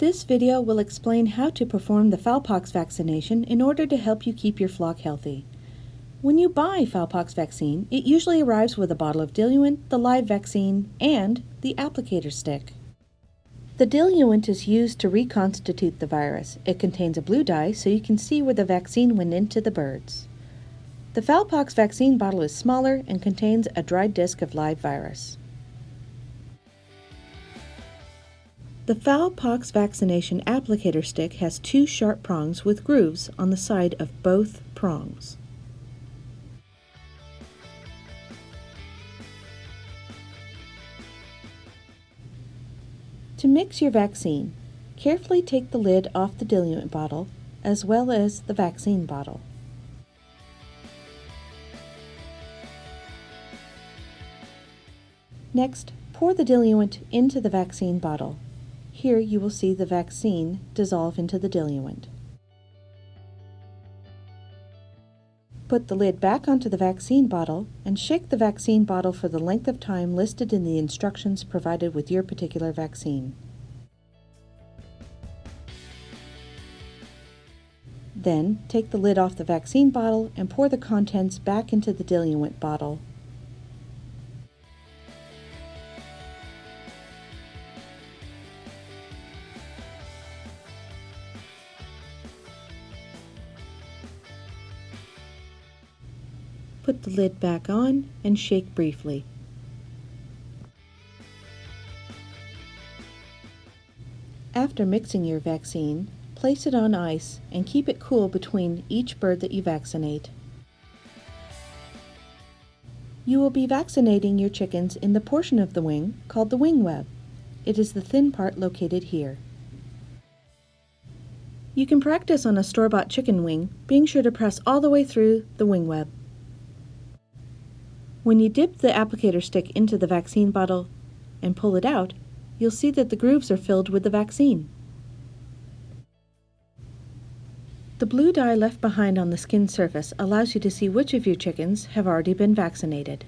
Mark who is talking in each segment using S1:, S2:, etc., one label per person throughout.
S1: This video will explain how to perform the Fowlpox vaccination in order to help you keep your flock healthy. When you buy Fowlpox vaccine, it usually arrives with a bottle of diluent, the live vaccine, and the applicator stick. The diluent is used to reconstitute the virus. It contains a blue dye so you can see where the vaccine went into the birds. The Fowlpox vaccine bottle is smaller and contains a dried disc of live virus. The Fowlpox vaccination applicator stick has two sharp prongs with grooves on the side of both prongs. To mix your vaccine, carefully take the lid off the diluent bottle as well as the vaccine bottle. Next, pour the diluent into the vaccine bottle. Here you will see the vaccine dissolve into the diluent. Put the lid back onto the vaccine bottle and shake the vaccine bottle for the length of time listed in the instructions provided with your particular vaccine. Then, take the lid off the vaccine bottle and pour the contents back into the diluent bottle Put the lid back on and shake briefly. After mixing your vaccine, place it on ice and keep it cool between each bird that you vaccinate. You will be vaccinating your chickens in the portion of the wing called the wing web. It is the thin part located here. You can practice on a store-bought chicken wing, being sure to press all the way through the wing web. When you dip the applicator stick into the vaccine bottle and pull it out, you'll see that the grooves are filled with the vaccine. The blue dye left behind on the skin surface allows you to see which of your chickens have already been vaccinated.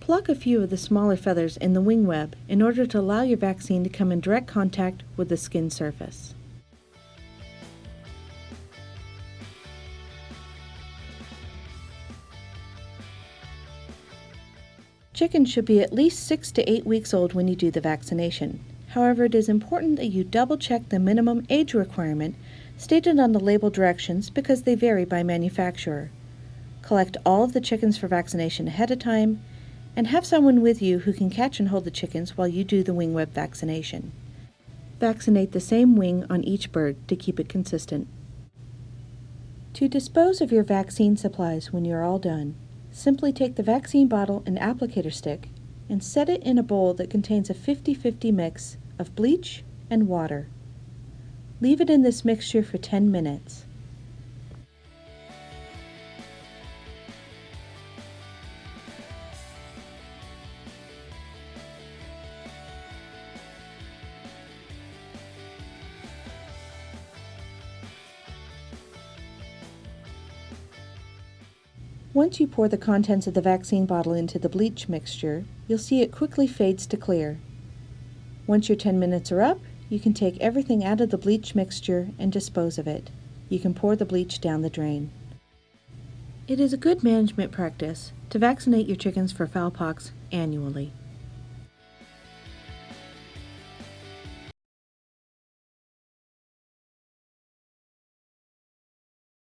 S1: Pluck a few of the smaller feathers in the wing web in order to allow your vaccine to come in direct contact with the skin surface. Chickens should be at least 6 to 8 weeks old when you do the vaccination. However, it is important that you double check the minimum age requirement stated on the label directions because they vary by manufacturer. Collect all of the chickens for vaccination ahead of time and have someone with you who can catch and hold the chickens while you do the wing web vaccination. Vaccinate the same wing on each bird to keep it consistent. To dispose of your vaccine supplies when you're all done, Simply take the vaccine bottle and applicator stick and set it in a bowl that contains a 50-50 mix of bleach and water. Leave it in this mixture for 10 minutes. Once you pour the contents of the vaccine bottle into the bleach mixture, you'll see it quickly fades to clear. Once your 10 minutes are up, you can take everything out of the bleach mixture and dispose of it. You can pour the bleach down the drain. It is a good management practice to vaccinate your chickens for fowlpox annually.